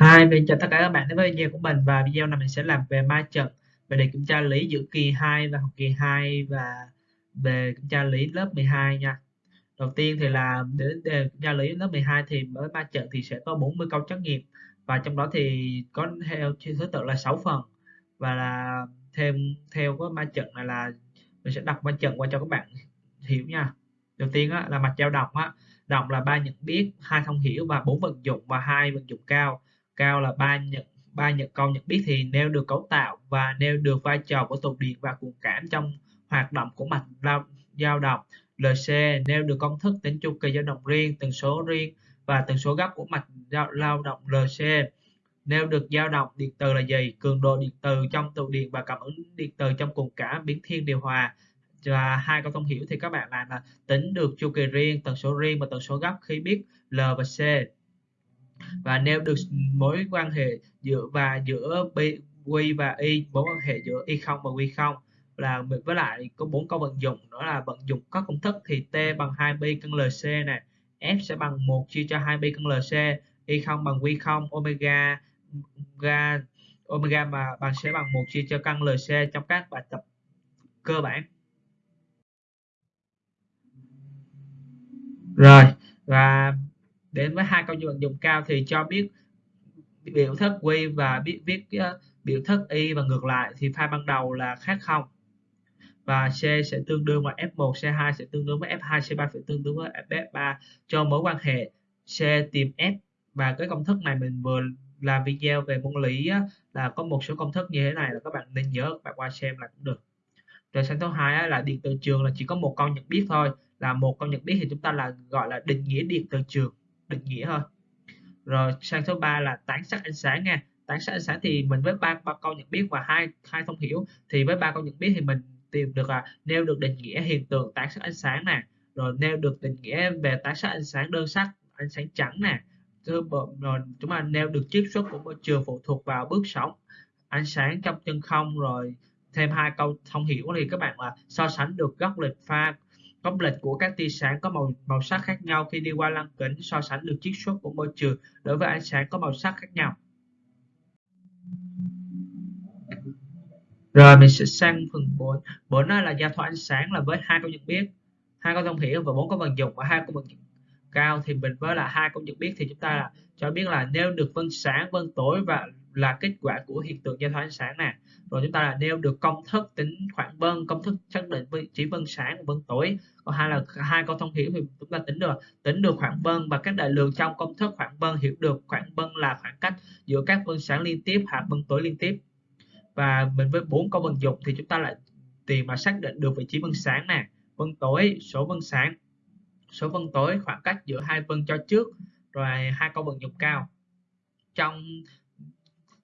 Hi, mình chào tất cả các bạn đến với video của mình và video này mình sẽ làm về ma trận về đề kiểm tra lý giữa kỳ 2 và học kỳ 2 và về kiểm tra lý lớp 12 nha. Đầu tiên thì là để đề kiểm tra lý lớp 12 thì với ma trận thì sẽ có 40 câu trắc nghiệm và trong đó thì có theo thứ tự là 6 phần và là thêm theo cái ma trận này là mình sẽ đọc ma trận qua cho các bạn hiểu nha. Đầu tiên á, là mặt dao động á, động là ba nhận biết, hai thông hiểu và bốn vận dụng và hai vận dụng cao cao là ba nhận ba nhận câu nhận biết thì nêu được cấu tạo và nêu được vai trò của tụ điện và cuồng cảm trong hoạt động của mạch dao động. LC nêu được công thức tính chu kỳ dao động riêng, tần số riêng và tần số gấp của mạch lao động LC nêu được dao động điện từ là gì? Cường độ điện từ trong tụ điện và cảm ứng điện từ trong cuồng cảm, biến thiên điều hòa. Và hai câu thông hiểu thì các bạn làm là tính được chu kỳ riêng, tần số riêng và tần số gấp khi biết L và C và nêu được mối quan hệ giữa và giữa B, Q và Y mối quan hệ giữa Y không và Q không là với lại có bốn câu vận dụng đó là vận dụng các công thức thì T bằng 2B cân LC này F sẽ bằng 1 chia cho 2B cân LC Y không bằng Q không omega ga omega mà bằng sẽ bằng 1 chia cho căn LC trong các bài tập cơ bản. Rồi và đến với hai câu vận dụng cao thì cho biết biểu thức q và biết viết uh, biểu thức y và ngược lại thì pha ban đầu là khác không? Và C sẽ tương đương với F1, C2 sẽ tương đương với F2, C3 sẽ tương đương với F3 cho mối quan hệ. C tìm F và cái công thức này mình vừa làm video về môn lý là có một số công thức như thế này là các bạn nên nhớ các bạn qua xem là cũng được. Rồi sang thứ hai á, là điện từ trường là chỉ có một câu nhận biết thôi. Là một câu nhận biết thì chúng ta là gọi là định nghĩa điện từ trường định nghĩa thôi. Rồi, sang số 3 là tán sắc ánh sáng nha. Tán sắc ánh sáng thì mình với ba ba câu nhận biết và hai hai thông hiểu. Thì với ba câu nhận biết thì mình tìm được là nêu được định nghĩa hiện tượng tán sắc ánh sáng nè. Rồi nêu được định nghĩa về tán sắc ánh sáng đơn sắc, ánh sáng trắng nè. Rồi chúng ta nêu được chiết xuất của môi trường phụ thuộc vào bước sóng, ánh sáng trong chân không. Rồi thêm hai câu thông hiểu thì các bạn là so sánh được góc lệch pha Góc lệch của các tia sáng có màu màu sắc khác nhau khi đi qua lăng kính so sánh được chiết xuất của môi trường đối với ánh sáng có màu sắc khác nhau. Rồi mình sẽ sang phần 4. 4 là giao thoa ánh sáng là với hai câu nhận biết, hai câu thông hiểu và bốn câu vận dụng và hai câu vận dụng cao thì mình với là hai câu nhận biết thì chúng ta là cho biết là nêu được vân sáng, vân tối và là kết quả của hiện tượng giao thoa ánh sáng nè. Rồi chúng ta là nêu được công thức tính khoảng vân, công thức xác định vị trí vân sáng và vân tối. Còn hai là hai câu thông hiểu thì chúng ta tính được tính được khoảng vân và các đại lượng trong công thức khoảng vân, hiểu được khoảng vân là khoảng cách giữa các vân sáng liên tiếp hoặc vân tối liên tiếp. Và mình với bốn câu vận dụng thì chúng ta lại tìm mà xác định được vị trí vân sáng nè. Vân tối, số vân sáng. Số vân tối khoảng cách giữa hai vân cho trước, rồi hai câu vận dụng cao. Trong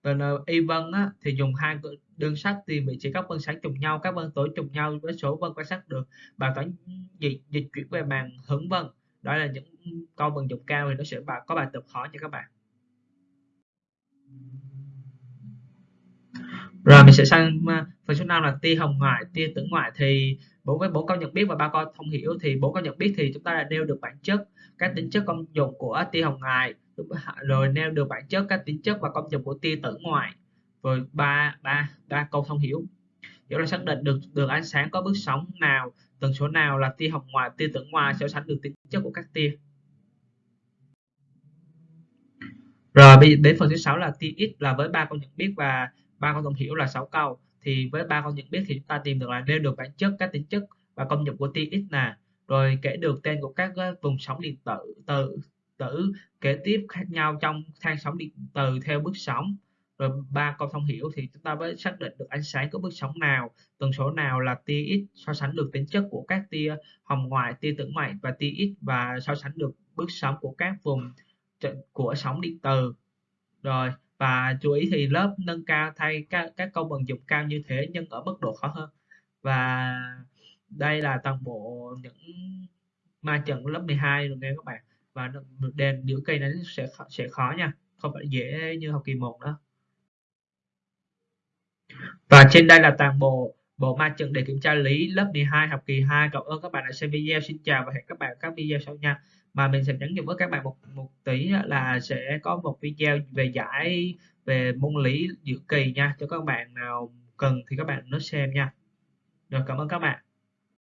còn y vân á, thì dùng hai đơn sắc thì bị chỉ các vân sáng trùng nhau các vân tối trùng nhau với số vân quan sát được. Bài toán dịch dịch chuyển về màn hướng vân. Đó là những câu vận dụng cao thì nó sẽ có bài tập khó cho các bạn. Rồi mình sẽ sang à, phần số 5 là tia hồng ngoại tia tử ngoại. Thì bốn với bốn câu nhận biết và ba câu thông hiểu thì bốn câu nhận biết thì chúng ta đã nêu được bản chất các tính chất công dụng của tia hồng ngoại rồi nêu được bản chất các tính chất và công dụng của tia tử ngoại rồi ba ba ba câu thông hiểu. Hiểu là xác định được đường ánh sáng có bước sóng nào, tần số nào là tia hồng ngoại tia tử ngoại so sánh được tính chất của các tia. Rồi, bây giờ đến phần thứ sáu là tia x là với ba câu nhận biết và ba câu thông hiểu là 6 câu. Thì với ba câu nhận biết thì chúng ta tìm được là nêu được bản chất các tính chất và công dụng của tia x nè. Rồi kể được tên của các ờ, vùng sóng điện tử tử tử kế tiếp khác nhau trong thang sóng điện từ theo bước sóng. Rồi ba câu thông hiểu thì chúng ta mới xác định được ánh sáng có bước sóng nào. Tần số nào là tia x so sánh được tính chất của các tia hồng ngoại tia tử ngoại và tia x và so sánh được bước sóng của các vùng của sóng điện từ rồi và chú ý thì lớp nâng cao thay các, các câu vận dụng cao như thế nhưng ở mức độ khó hơn. Và đây là toàn bộ những ma trận lớp 12 rồi nghe các bạn và đèn giữa cây nó sẽ sẽ khó nha, không phải dễ như học kỳ 1 đó. và trên đây là toàn bộ bộ ma trận để kiểm tra lý lớp 12 học kỳ 2 cảm ơn các bạn đã xem video. Xin chào và hẹn các bạn các video sau nha. Mà mình sẽ nhắn nhủ với các bạn một một tí là sẽ có một video về giải, về môn lý giữa kỳ nha. Cho các bạn nào cần thì các bạn nó xem nha. Rồi, cảm ơn các bạn.